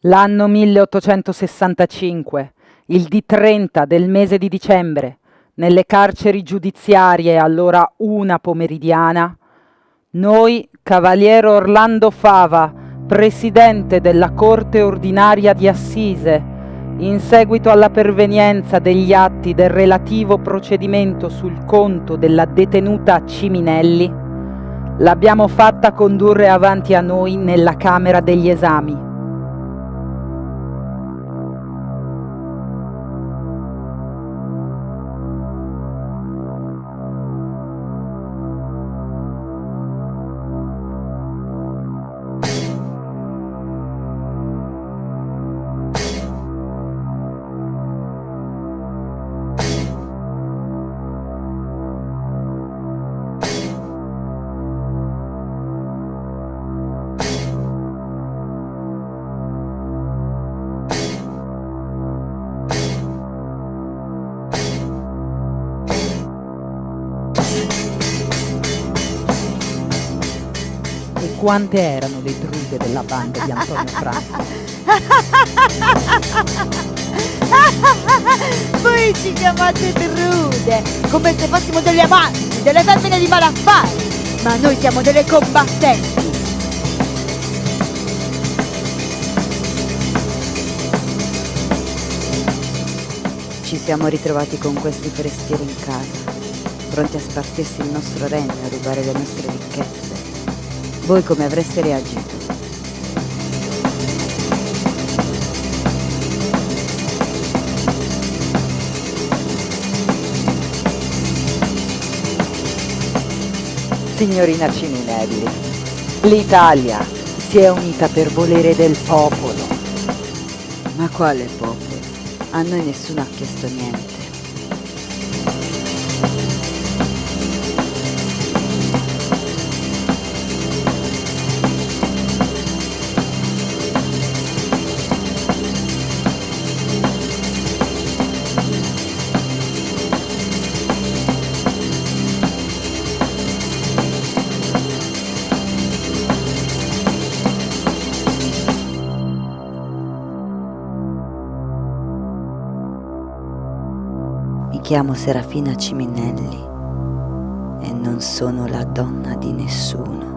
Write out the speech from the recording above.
L'anno 1865, il D30 del mese di dicembre, nelle carceri giudiziarie allora una pomeridiana, noi, Cavaliere Orlando Fava, presidente della Corte Ordinaria di Assise, in seguito alla pervenienza degli atti del relativo procedimento sul conto della detenuta Ciminelli, l'abbiamo fatta condurre avanti a noi nella Camera degli Esami E quante erano le druide della banda di Antonio Franco? Voi ci chiamate drude, come se fossimo delle amanti, delle femmine di malaffare, ma noi siamo delle combattenti. Ci siamo ritrovati con questi forestieri in casa, pronti a spartirsi il nostro regno e a rubare le nostre ricchezze. Voi come avreste reagito? Signorina Ciminelli, l'Italia si è unita per volere del popolo. Ma quale popolo? A noi nessuno ha chiesto niente. Mi chiamo Serafina Ciminelli e non sono la donna di nessuno.